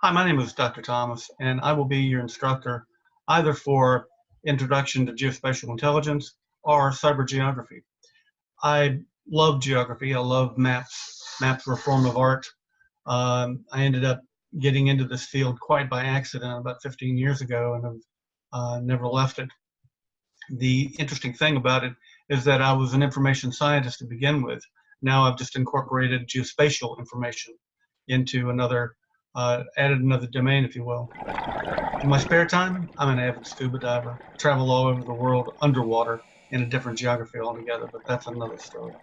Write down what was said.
Hi, my name is Dr. Thomas, and I will be your instructor either for Introduction to Geospatial Intelligence or Cyber Geography. I love geography. I love maps. Maps were a form of art. Um, I ended up getting into this field quite by accident about 15 years ago and have uh, never left it. The interesting thing about it is that I was an information scientist to begin with. Now I've just incorporated geospatial information into another uh, added another domain, if you will. In my spare time, I'm an avid scuba diver. Travel all over the world underwater in a different geography altogether, but that's another story.